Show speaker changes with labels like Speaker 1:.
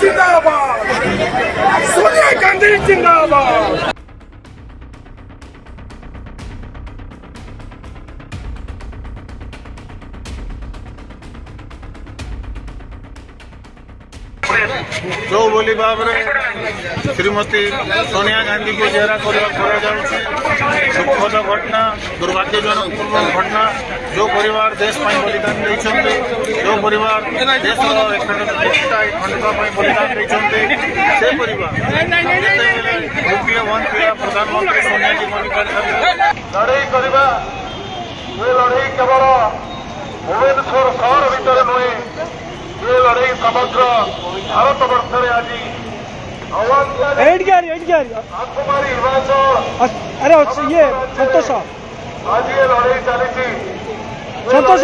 Speaker 1: जिंदाबाद सोनिया गांधी जिंदाबाद
Speaker 2: ଯେଉଁଭଳି ଭାବରେ ଶ୍ରୀମତୀ ସୋନିଆ ଗାନ୍ଧୀଙ୍କୁ ଜେରା କରିବା କରାଯାଉଛି ଦୁଃଖଦ ଘଟଣା ଦୁର୍ଭାଗ୍ୟଜନକ ଘଟଣା ଯେଉଁ ପରିବାର ଦେଶ ପାଇଁ ବଳିଦାନ ଦେଇଛନ୍ତି ଯେଉଁ ପରିବାର ଦେଶର ଏକତା ଖଣ୍ଡିତ ପାଇଁ ବଳିଦାନ ଦେଇଛନ୍ତି ସେ ପରିବାର ଯେତେବେଳେ ନ୍ୟୁକ୍ଲିୟର ବନ୍ଦ ଥିଲା ପ୍ରଧାନମନ୍ତ୍ରୀ ସୋନିଆଜୀ ମଲ୍ଲିକାର୍ଜୁନ ଲଢ଼େଇ କରିବା ଏ ଲଢ଼େଇ କେବଳ ଭୁବନେଶ୍ୱର ସହର ଭିତରେ ନୁହେଁ ଏ ଲଢ଼େଇ ସମଗ୍ର ଭାରତ ବର୍ଷରେ ଆଜି ଆହ୍ୱାନ ଦିଆଯାଏ
Speaker 3: ଏଇଠିକି ଆରି ଏଇଠିକି ଆରି
Speaker 2: ଆଖୁମାରୀ ହିମାଚଳ
Speaker 3: ଅସ୍- ଆରେ ଅଛି ଇଏ ସନ୍ତୋଷ
Speaker 2: ଆଜି ଏ ଲଢ଼େଇ ଚାଲିଛି
Speaker 3: ସନ୍ତୋଷ